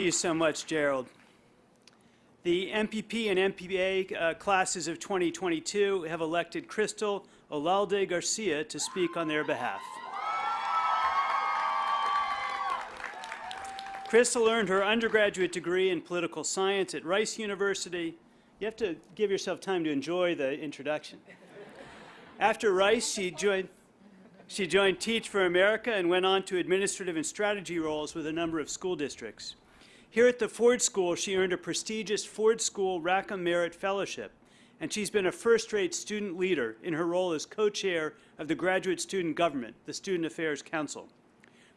Thank you so much, Gerald. The MPP and MPA uh, classes of 2022 have elected Crystal Olalde Garcia to speak on their behalf. Crystal earned her undergraduate degree in political science at Rice University. You have to give yourself time to enjoy the introduction. After Rice, she joined, she joined Teach for America and went on to administrative and strategy roles with a number of school districts. Here at the Ford School, she earned a prestigious Ford School Rackham Merit Fellowship, and she's been a first-rate student leader in her role as co-chair of the Graduate Student Government, the Student Affairs Council.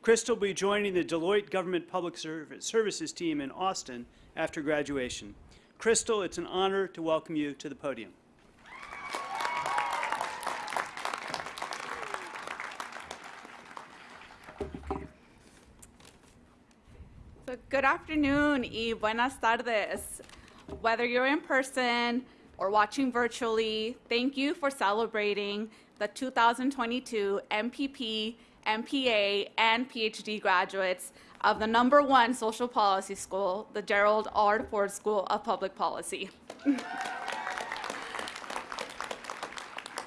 Crystal will be joining the Deloitte Government Public Services team in Austin after graduation. Crystal, it's an honor to welcome you to the podium. Good afternoon y buenas tardes. Whether you're in person or watching virtually, thank you for celebrating the 2022 MPP, MPA, and PhD graduates of the number one social policy school, the Gerald R. Ford School of Public Policy.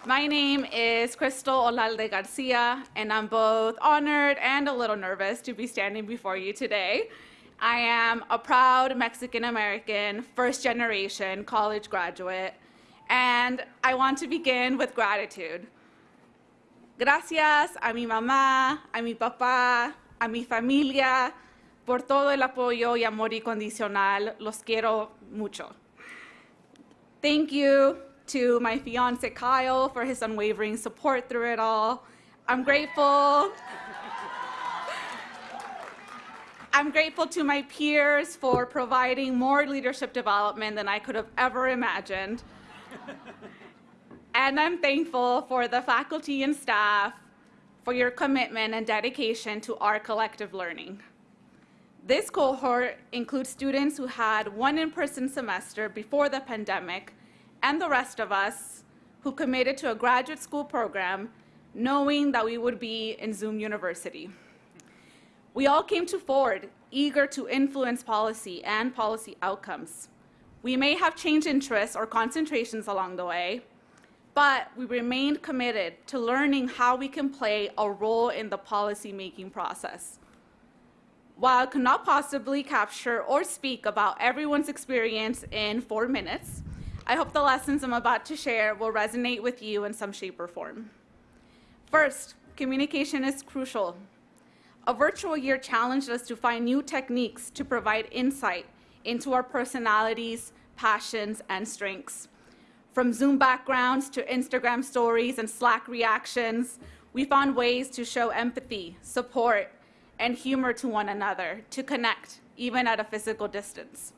My name is Crystal Olalde Garcia, and I'm both honored and a little nervous to be standing before you today. I am a proud Mexican American, first generation college graduate, and I want to begin with gratitude. Gracias a mi mamá, a mi papá, a mi familia, por todo el apoyo y amor incondicional. Los quiero mucho. Thank you to my fiance Kyle for his unwavering support through it all. I'm grateful. I'm grateful to my peers for providing more leadership development than I could have ever imagined. and I'm thankful for the faculty and staff for your commitment and dedication to our collective learning. This cohort includes students who had one in-person semester before the pandemic and the rest of us who committed to a graduate school program knowing that we would be in Zoom University. We all came to Ford eager to influence policy and policy outcomes. We may have changed interests or concentrations along the way, but we remained committed to learning how we can play a role in the policy-making process. While I could not possibly capture or speak about everyone's experience in four minutes, I hope the lessons I'm about to share will resonate with you in some shape or form. First, communication is crucial a virtual year challenged us to find new techniques to provide insight into our personalities, passions, and strengths. From Zoom backgrounds to Instagram stories and Slack reactions, we found ways to show empathy, support, and humor to one another, to connect, even at a physical distance.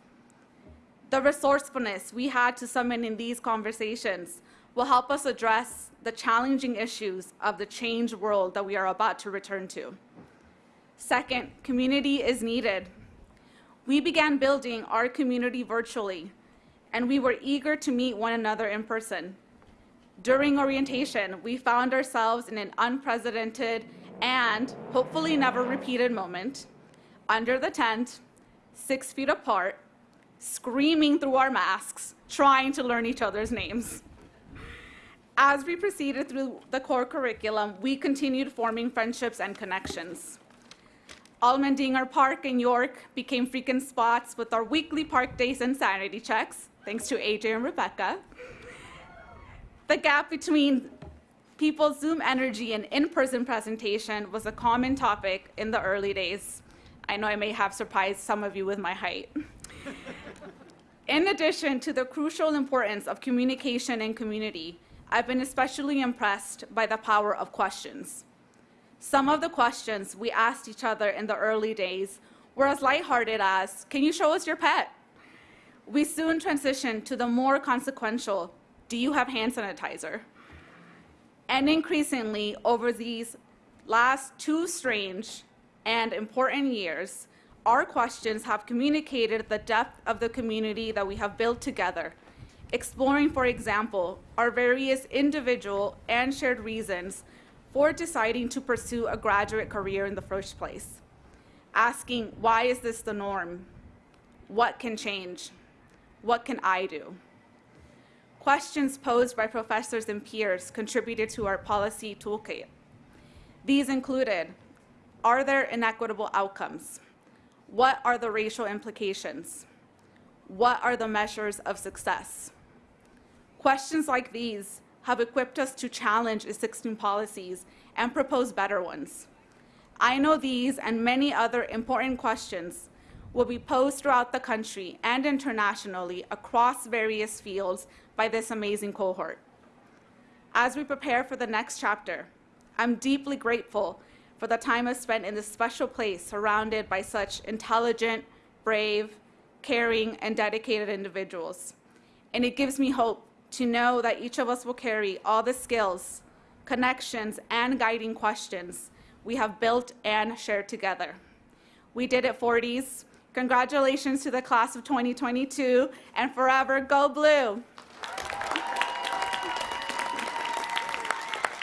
The resourcefulness we had to summon in these conversations will help us address the challenging issues of the changed world that we are about to return to. Second, community is needed. We began building our community virtually, and we were eager to meet one another in person. During orientation, we found ourselves in an unprecedented and hopefully never repeated moment, under the tent, six feet apart, screaming through our masks, trying to learn each other's names. As we proceeded through the core curriculum, we continued forming friendships and connections. Allmendinger Park in York became frequent spots with our weekly park days and sanity checks, thanks to AJ and Rebecca. The gap between people's Zoom energy and in-person presentation was a common topic in the early days. I know I may have surprised some of you with my height. in addition to the crucial importance of communication and community, I've been especially impressed by the power of questions. Some of the questions we asked each other in the early days were as lighthearted as, can you show us your pet? We soon transitioned to the more consequential, do you have hand sanitizer? And increasingly, over these last two strange and important years, our questions have communicated the depth of the community that we have built together, exploring, for example, our various individual and shared reasons for deciding to pursue a graduate career in the first place. Asking, why is this the norm? What can change? What can I do? Questions posed by professors and peers contributed to our policy toolkit. These included, are there inequitable outcomes? What are the racial implications? What are the measures of success? Questions like these have equipped us to challenge existing policies and propose better ones. I know these and many other important questions will be posed throughout the country and internationally across various fields by this amazing cohort. As we prepare for the next chapter, I'm deeply grateful for the time I've spent in this special place surrounded by such intelligent, brave, caring, and dedicated individuals. And it gives me hope to know that each of us will carry all the skills, connections, and guiding questions we have built and shared together. We did it, Fordies. Congratulations to the class of 2022, and forever go blue.